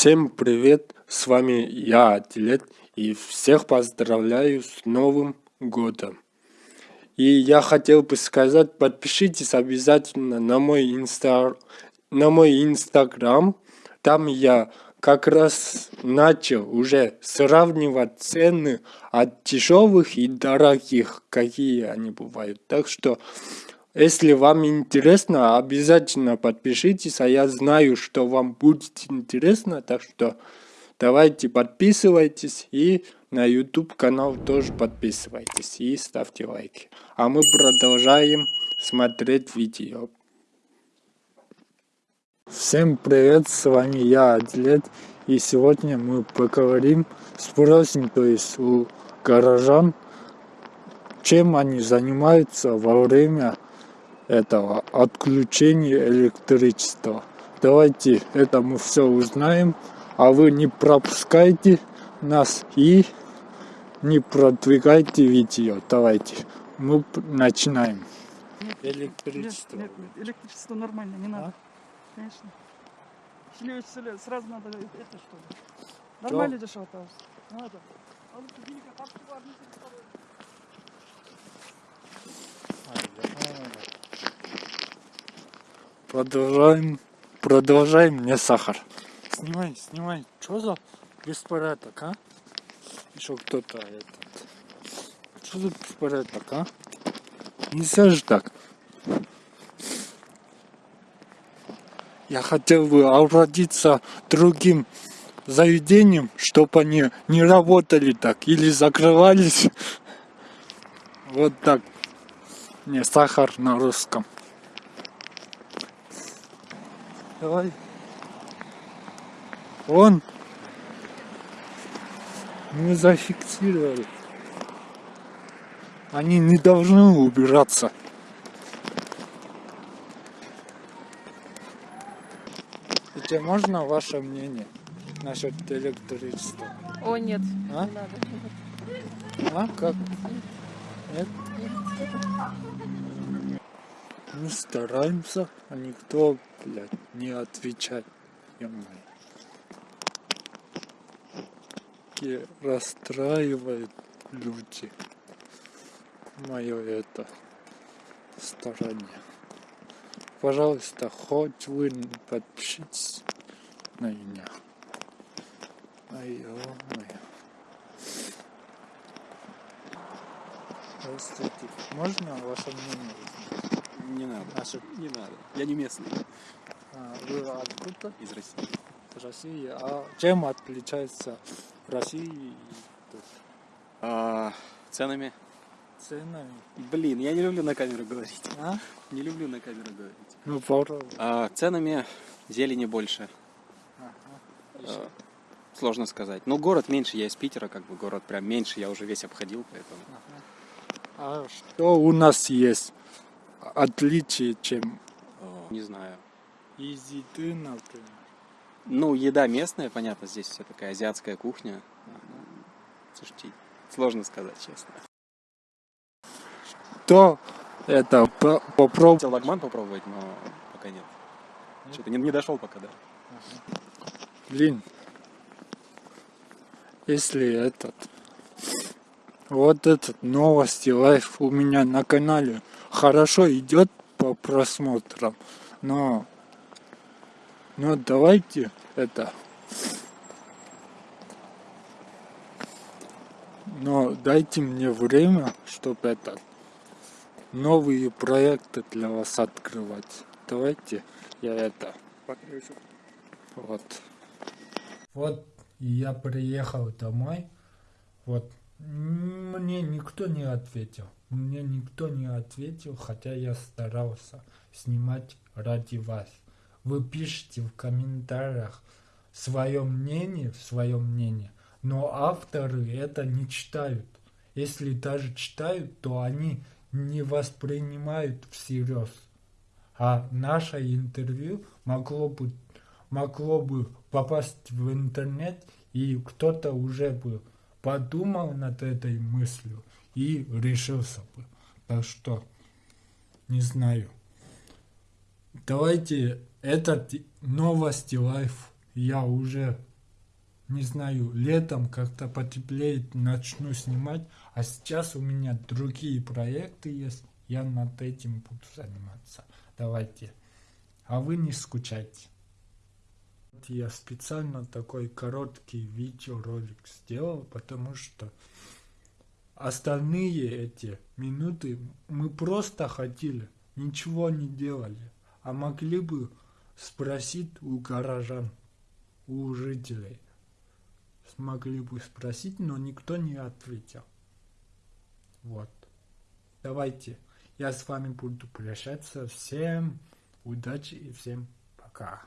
Всем привет, с вами я, Атилет, и всех поздравляю с Новым Годом. И я хотел бы сказать, подпишитесь обязательно на мой, инста... на мой инстаграм, там я как раз начал уже сравнивать цены от дешевых и дорогих, какие они бывают. Так что если вам интересно, обязательно подпишитесь, а я знаю, что вам будет интересно, так что давайте подписывайтесь и на YouTube канал тоже подписывайтесь и ставьте лайки. А мы продолжаем смотреть видео. Всем привет, с вами я, Атлет, и сегодня мы поговорим, спросим, то есть у горожан, чем они занимаются во время этого отключения электричества. Давайте это мы все узнаем, а вы не пропускайте нас и не продвигайте видео. Давайте, мы начинаем. Электричество. Нет, нет, нет, электричество нормально, не надо. А? Конечно. Или сразу надо это что ли? Нормально дешево, Надо. Продолжаем, продолжаем мне сахар. Снимай, снимай. Что за беспорядок, а? Еще кто-то этот. Что за беспорядок, а? Нельзя же так. Я хотел бы обратиться другим заведением, чтобы они не работали так или закрывались. Вот так. Не сахар на русском. Давай. Он. Мы зафиксировали. Они не должны убираться. И можно ваше мнение насчет электричества? О, нет, а? не надо. А, как? Нет? Мы стараемся, а никто, блядь, не отвечает. Ё-моё. И расстраивает люди. Мое это старание. Пожалуйста, хоть вы подпишитесь на меня. Ай, ё-моё. Здравствуйте. Можно ваше мнение? Не надо. Наши... Не надо. Я не местный. А, вы откуда? Из России. Из России. А чем отличается Россия и тут? А, ценами. Ценами? Блин, я не люблю на камеру говорить. А? Не люблю на камеру говорить. Ну, попробуй. А, ценами зелени больше. Ага. А, сложно сказать. Ну, город меньше, я из Питера, как бы город прям меньше, я уже весь обходил, поэтому. Ага. А что у нас есть? отличие, чем... Не знаю. Из еды, например. Ну, еда местная, понятно, здесь вся такая азиатская кухня. Слушайте, сложно сказать, честно. То это попробовать. Хотел лагман попробовать, но пока нет. нет? Что-то не, не дошел пока, да. Блин. Если этот... Вот этот новости лайф у меня на канале хорошо идет по просмотрам, но, но давайте это, но дайте мне время, чтобы это новые проекты для вас открывать. Давайте я это. Вот. Вот я приехал домой. Вот мне никто не ответил. Мне никто не ответил, хотя я старался снимать ради вас. Вы пишите в комментариях свое мнение, свое мнение, но авторы это не читают. Если даже читают, то они не воспринимают всерьез. А наше интервью могло бы, могло бы попасть в интернет, и кто-то уже бы подумал над этой мыслью и решился бы. Так что, не знаю. Давайте этот новости лайф я уже не знаю, летом как-то потеплеет, начну снимать. А сейчас у меня другие проекты есть. Я над этим буду заниматься. Давайте. А вы не скучайте. Я специально такой короткий видеоролик сделал, потому что остальные эти минуты мы просто ходили, ничего не делали. А могли бы спросить у горожан, у жителей. Смогли бы спросить, но никто не ответил. Вот. Давайте. Я с вами буду прощаться. Всем удачи и всем пока.